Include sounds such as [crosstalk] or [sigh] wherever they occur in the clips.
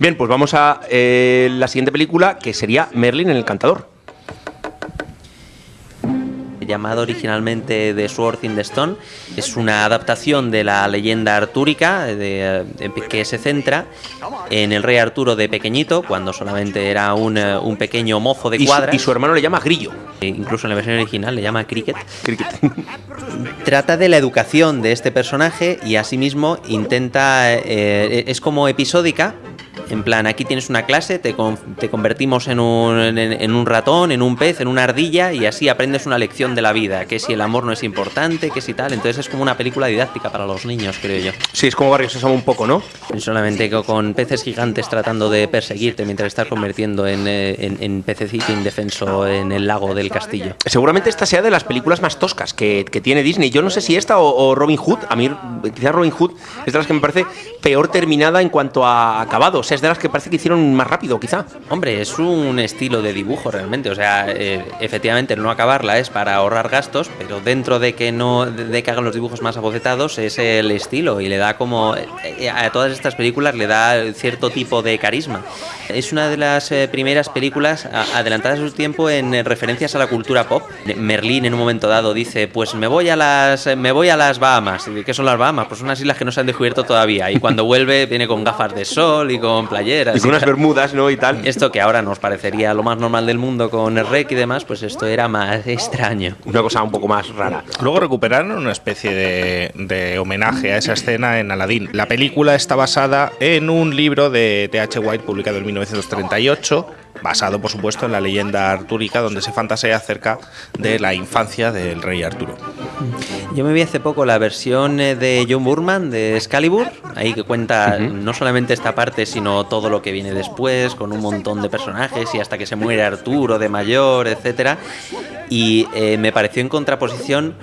Bien, pues vamos a eh, la siguiente película, que sería Merlin el Encantador. llamado originalmente The Sword in the Stone. Es una adaptación de la leyenda artúrica de, de- que se centra en el rey Arturo de pequeñito, cuando solamente era un, eh, un pequeño mozo de Y cuadras. y su hermano le llama Grillo. E Incluso en la versión original le llama Cricket. Cricket. [laughs] Trata de la educación de este personaje y asimismo intenta. eh, es como episódica. En plan, aquí tienes una clase, te, con- te convertimos en un, en, en un ratón, en un pez, en una ardilla y así aprendes una lección de la vida, que si el amor no es importante, que si tal. Entonces es como una película didáctica para los niños, creo yo. Sí, es como Barrio Sésamo un poco, ¿no? Solamente co- con peces gigantes tratando de perseguirte mientras estás convirtiendo en, eh, en, en pececito indefenso en el lago del castillo. Seguramente esta sea de las películas más toscas que, que tiene Disney. Yo no sé si esta o, o Robin Hood. A mí, quizás Robin Hood es de las que me parece peor terminada en cuanto a acabado. O sea, es de las que parece que hicieron más rápido, quizá. Hombre, es un estilo de dibujo realmente. O sea, eh, efectivamente, el no acabarla es para ahorrar gastos, pero dentro de que no de, de que hagan los dibujos más abocetados es el estilo y le da como eh, a todas estas películas le da cierto tipo de carisma. Es una de las eh, primeras películas a- adelantadas a su tiempo en eh, referencias a la cultura pop. Merlín en un momento dado dice, pues me voy a las me voy a las Bahamas. ¿Y ¿Qué son las Bahamas? Pues unas islas que no se han descubierto todavía. Y cuando vuelve viene con gafas de sol y con playeras. Y con unas bermudas, ¿no? Y tal. Esto que ahora nos parecería lo más normal del mundo con el rec y demás, pues esto era más extraño. Una cosa un poco más rara. Luego recuperaron una especie de, de homenaje a esa escena en Aladdin. La película está basada en un libro de T.H. White publicado en 1938, basado por supuesto en la leyenda artúrica, donde se fantasea acerca de la infancia del rey Arturo. Yo me vi hace poco la versión eh, de John Burman de Excalibur, ahí que cuenta no solamente esta parte, sino todo lo que viene después, con un montón de personajes y hasta que se muere Arturo de mayor, etcétera. Y eh, me pareció en contraposición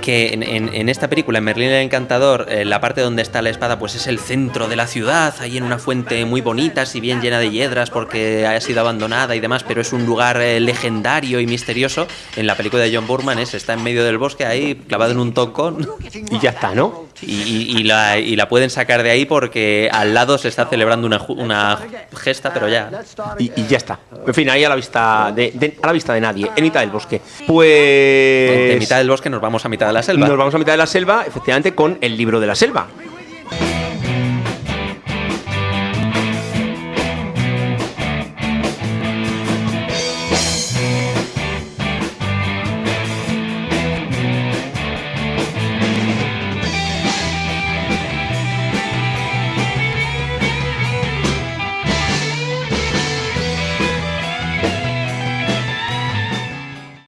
que en, esta película, en Merlín el Encantador, eh, la parte donde está la espada, pues es el centro de la ciudad, ahí en una fuente muy bonita, si bien llena de hiedras porque ha sido abandonada y demás, pero es un lugar eh, legendario y misterioso. En la película de John Burman es, está en medio del bosque ahí, clavado en un tocón, [laughs] Y ya está, ¿no? Y, y- y la, y la pueden sacar de ahí porque al lado se está celebrando una, una gesta, pero ya. Y, y ya está. En fin, ahí a la vista de, de- a la vista de nadie, en mitad del bosque. Pues. De mitad del bosque nos vamos a mitad de la selva. Nos vamos a mitad de la selva, efectivamente, con el libro de la selva.